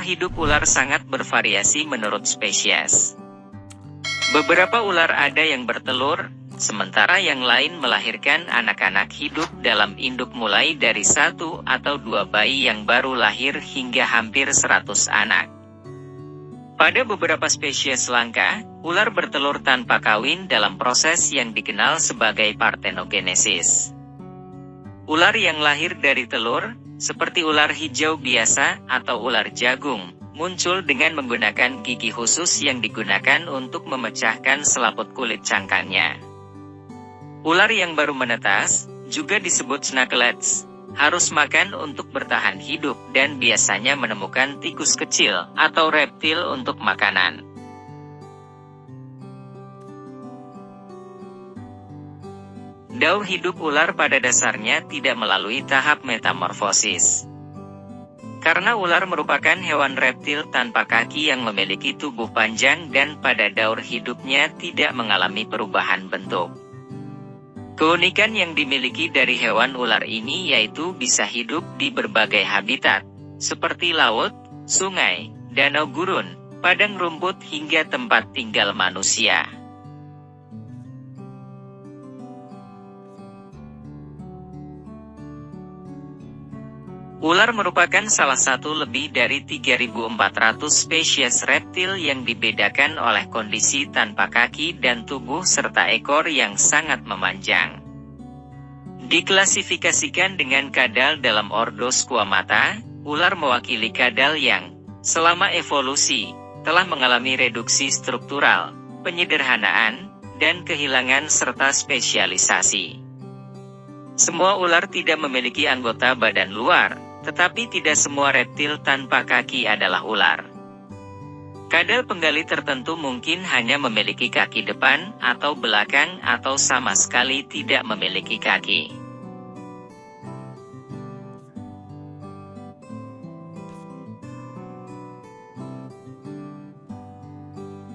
Hidup ular sangat bervariasi menurut spesies. Beberapa ular ada yang bertelur, sementara yang lain melahirkan anak-anak hidup dalam induk mulai dari satu atau dua bayi yang baru lahir hingga hampir 100 anak. Pada beberapa spesies langka, ular bertelur tanpa kawin dalam proses yang dikenal sebagai partenogenesis. Ular yang lahir dari telur, seperti ular hijau biasa atau ular jagung, muncul dengan menggunakan gigi khusus yang digunakan untuk memecahkan selaput kulit cangkangnya. Ular yang baru menetas, juga disebut snakelets, harus makan untuk bertahan hidup dan biasanya menemukan tikus kecil atau reptil untuk makanan. Daur hidup ular pada dasarnya tidak melalui tahap metamorfosis. Karena ular merupakan hewan reptil tanpa kaki yang memiliki tubuh panjang dan pada daur hidupnya tidak mengalami perubahan bentuk. Keunikan yang dimiliki dari hewan ular ini yaitu bisa hidup di berbagai habitat, seperti laut, sungai, danau gurun, padang rumput hingga tempat tinggal manusia. Ular merupakan salah satu lebih dari 3.400 spesies reptil yang dibedakan oleh kondisi tanpa kaki dan tubuh serta ekor yang sangat memanjang. Diklasifikasikan dengan kadal dalam ordo Squamata, ular mewakili kadal yang, selama evolusi, telah mengalami reduksi struktural, penyederhanaan, dan kehilangan serta spesialisasi. Semua ular tidak memiliki anggota badan luar, tetapi tidak semua reptil tanpa kaki adalah ular. Kadal penggali tertentu mungkin hanya memiliki kaki depan atau belakang atau sama sekali tidak memiliki kaki.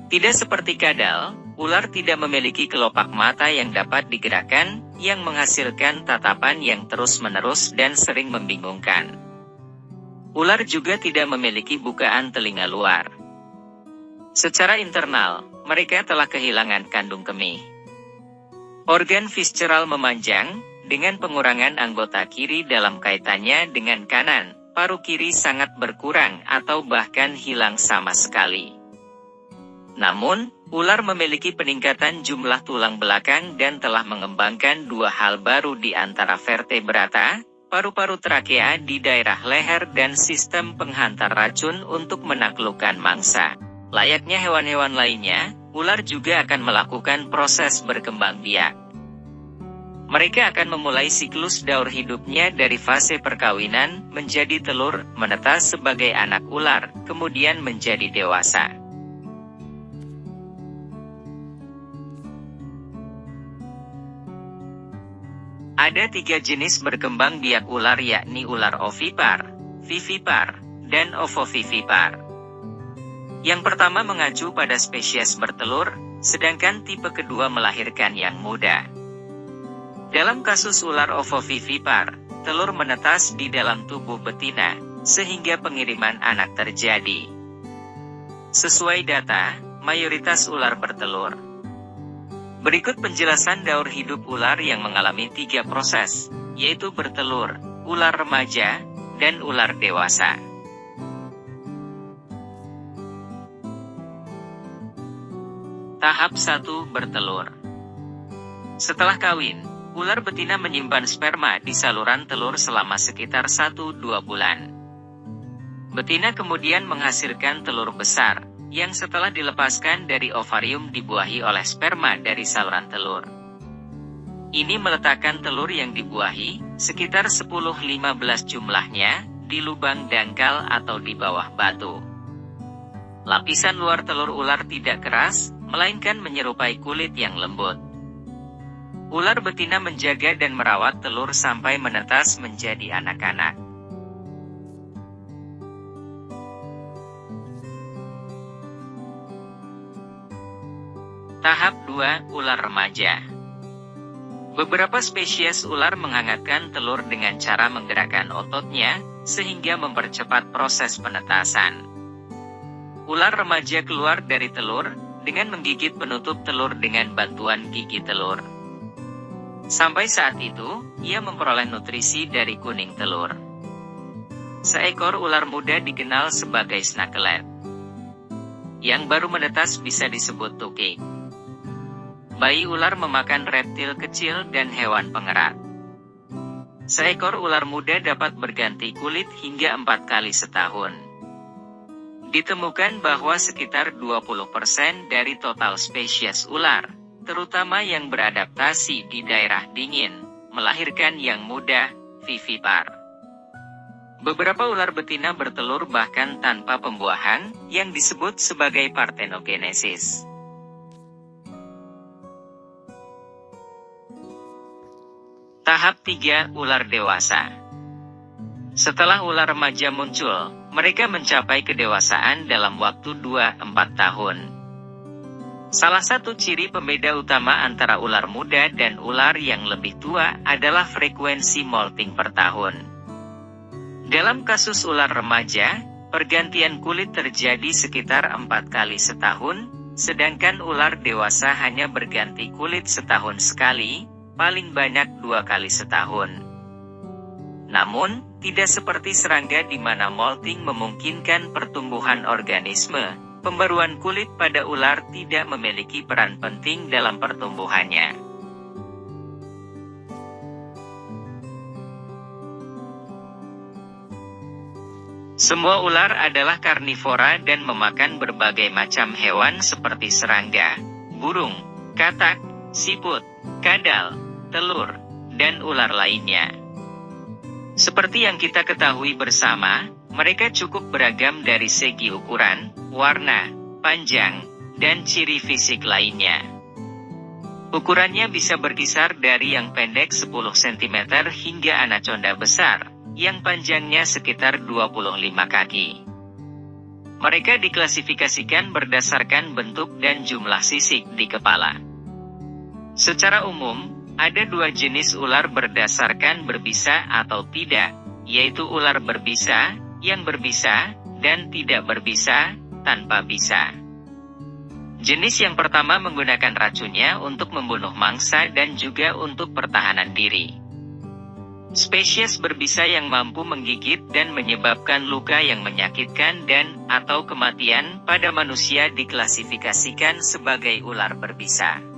Tidak seperti kadal, ular tidak memiliki kelopak mata yang dapat digerakkan, yang menghasilkan tatapan yang terus-menerus dan sering membingungkan. Ular juga tidak memiliki bukaan telinga luar. Secara internal, mereka telah kehilangan kandung kemih. Organ visceral memanjang, dengan pengurangan anggota kiri dalam kaitannya dengan kanan, paru kiri sangat berkurang atau bahkan hilang sama sekali. Namun, ular memiliki peningkatan jumlah tulang belakang dan telah mengembangkan dua hal baru di antara vertebrata, paru-paru trakea di daerah leher dan sistem penghantar racun untuk menaklukkan mangsa. Layaknya hewan-hewan lainnya, ular juga akan melakukan proses berkembang biak. Mereka akan memulai siklus daur hidupnya dari fase perkawinan, menjadi telur, menetas sebagai anak ular, kemudian menjadi dewasa. Ada tiga jenis berkembang biak ular yakni ular ovipar, vivipar, dan ovovivipar. Yang pertama mengacu pada spesies bertelur, sedangkan tipe kedua melahirkan yang muda. Dalam kasus ular ovovivipar, telur menetas di dalam tubuh betina, sehingga pengiriman anak terjadi. Sesuai data, mayoritas ular bertelur. Berikut penjelasan daur hidup ular yang mengalami tiga proses, yaitu bertelur, ular remaja, dan ular dewasa. Tahap 1 bertelur. Setelah kawin, ular betina menyimpan sperma di saluran telur selama sekitar 1-2 bulan. Betina kemudian menghasilkan telur besar, yang setelah dilepaskan dari ovarium dibuahi oleh sperma dari saluran telur. Ini meletakkan telur yang dibuahi, sekitar 10-15 jumlahnya, di lubang dangkal atau di bawah batu. Lapisan luar telur ular tidak keras, melainkan menyerupai kulit yang lembut. Ular betina menjaga dan merawat telur sampai menetas menjadi anak-anak. Tahap 2, ular remaja. Beberapa spesies ular menghangatkan telur dengan cara menggerakkan ototnya, sehingga mempercepat proses penetasan. Ular remaja keluar dari telur, dengan menggigit penutup telur dengan bantuan gigi telur. Sampai saat itu, ia memperoleh nutrisi dari kuning telur. Seekor ular muda dikenal sebagai snakelet. Yang baru menetas bisa disebut tukik. Bayi ular memakan reptil kecil dan hewan pengerat. Seekor ular muda dapat berganti kulit hingga empat kali setahun. Ditemukan bahwa sekitar 20% dari total spesies ular, terutama yang beradaptasi di daerah dingin, melahirkan yang muda, vivipar. Beberapa ular betina bertelur bahkan tanpa pembuahan, yang disebut sebagai partenogenesis. Tahap 3 Ular Dewasa Setelah ular remaja muncul, mereka mencapai kedewasaan dalam waktu 2-4 tahun. Salah satu ciri pembeda utama antara ular muda dan ular yang lebih tua adalah frekuensi molting per tahun. Dalam kasus ular remaja, pergantian kulit terjadi sekitar 4 kali setahun, sedangkan ular dewasa hanya berganti kulit setahun sekali, paling banyak dua kali setahun. Namun, tidak seperti serangga di mana molting memungkinkan pertumbuhan organisme, pembaruan kulit pada ular tidak memiliki peran penting dalam pertumbuhannya. Semua ular adalah karnivora dan memakan berbagai macam hewan seperti serangga, burung, katak, siput, kadal, telur, dan ular lainnya. Seperti yang kita ketahui bersama, mereka cukup beragam dari segi ukuran, warna, panjang, dan ciri fisik lainnya. Ukurannya bisa berkisar dari yang pendek 10 cm hingga anaconda besar, yang panjangnya sekitar 25 kaki. Mereka diklasifikasikan berdasarkan bentuk dan jumlah sisik di kepala. Secara umum, ada dua jenis ular berdasarkan berbisa atau tidak, yaitu ular berbisa, yang berbisa, dan tidak berbisa, tanpa bisa. Jenis yang pertama menggunakan racunnya untuk membunuh mangsa dan juga untuk pertahanan diri. Spesies berbisa yang mampu menggigit dan menyebabkan luka yang menyakitkan dan atau kematian pada manusia diklasifikasikan sebagai ular berbisa.